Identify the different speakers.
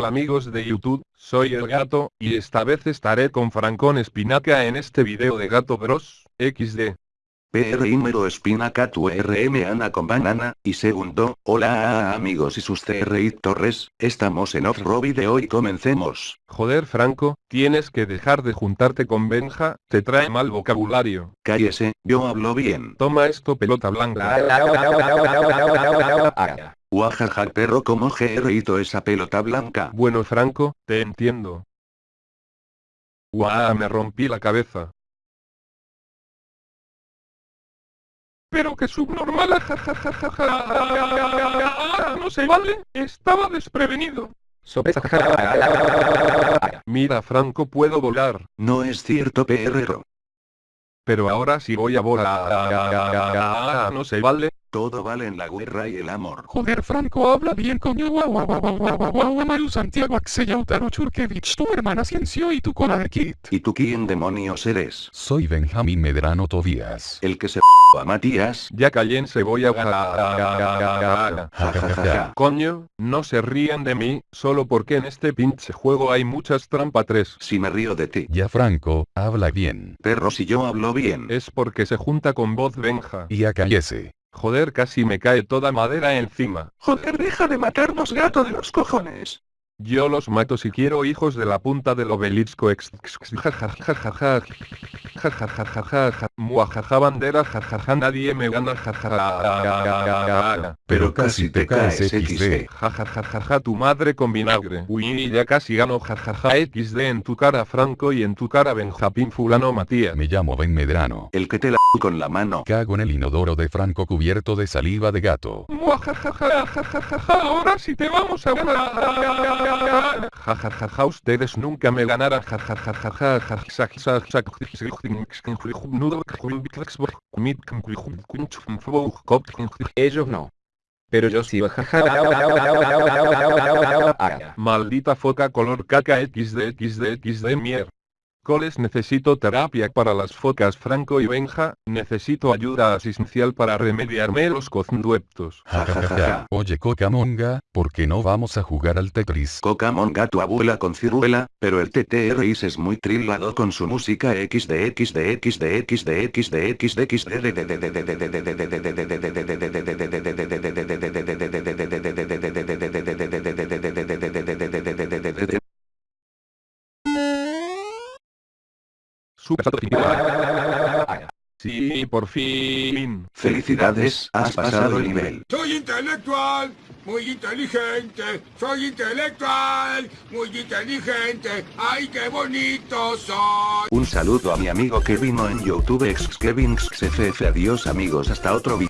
Speaker 1: Hola amigos de YouTube, soy el gato, y esta vez estaré con Francón Espinaca en este video de Gato Bros, XD.
Speaker 2: PR número Espinaca tu RM Ana con banana, y segundo, hola amigos y sus CRI Torres, estamos en Off-Robbie de hoy comencemos.
Speaker 1: Joder Franco, tienes que dejar de juntarte con Benja, te trae mal vocabulario.
Speaker 2: Cállese, yo hablo bien.
Speaker 1: Toma esto pelota blanca.
Speaker 2: Guajaja perro como gerrito esa pelota blanca.
Speaker 1: Bueno Franco, te entiendo. Guau, me rompí la cabeza. Pero que subnormal, jajajaja, no se vale, estaba desprevenido. Mira Franco puedo volar,
Speaker 2: No es cierto perro.
Speaker 1: pero ahora sí voy a volar. No se vale.
Speaker 2: Todo vale en la guerra y el amor.
Speaker 3: Joder, Franco, habla bien, coño. Guau, guau, guau, guau, guau, guau, guau, Maru Santiago Axeyautaro Churkevich, tu hermana Ciencio y tu cola de Kit.
Speaker 2: ¿Y tú quién demonios eres?
Speaker 4: Soy Benjamín Medrano Tobías.
Speaker 2: El que se a Matías.
Speaker 1: Ya cállense voy a...
Speaker 2: Jajaja.
Speaker 1: Coño, no se rían de mí, solo porque en este pinche juego hay muchas trampa 3.
Speaker 2: Si me río de ti.
Speaker 4: Ya Franco, habla bien.
Speaker 2: Perro si yo hablo bien.
Speaker 1: Es porque se junta con voz Benja.
Speaker 4: Y a cállese.
Speaker 1: Joder, casi me cae toda madera encima.
Speaker 3: Joder, deja de matarnos, gato de los cojones.
Speaker 1: Yo los mato si quiero hijos de la punta del obelisco ex... jajajaja, jajajaja, muajaja bandera jajaja nadie me gana jajaja
Speaker 2: Pero casi te caes XD.
Speaker 1: jajajaja tu madre con vinagre uy ya casi gano jajaja XD en tu cara Franco y en tu cara Benjapín fulano Matías
Speaker 4: Me llamo Ben Medrano.
Speaker 2: El que te la con la mano.
Speaker 4: Cago en el inodoro de Franco cubierto de saliva de gato.
Speaker 1: Ahora sí te vamos a ganar. Jajajaja, ustedes nunca me ganarán.
Speaker 5: Ellos no. Pero yo sí.
Speaker 1: Maldita foca color caca XD XD XD mier. Coles necesito terapia para las focas Franco y Benja, necesito ayuda asistencial para remediarme los.
Speaker 4: Jajajaja. Oye Cocamonga, ¿por qué no vamos a jugar al Tetris?
Speaker 2: Cocamón gato abuela con ciruela, pero el TTRIS es muy trillado con su música XD XD XD XD XD XD XD
Speaker 1: Super Sí, por fin.
Speaker 2: Felicidades, has pasado el nivel.
Speaker 6: Soy intelectual, muy inteligente. Soy intelectual, muy inteligente. ¡Ay, qué bonito soy!
Speaker 2: Un saludo a mi amigo que vino en YouTube ex Kevin XFF adiós amigos hasta otro video.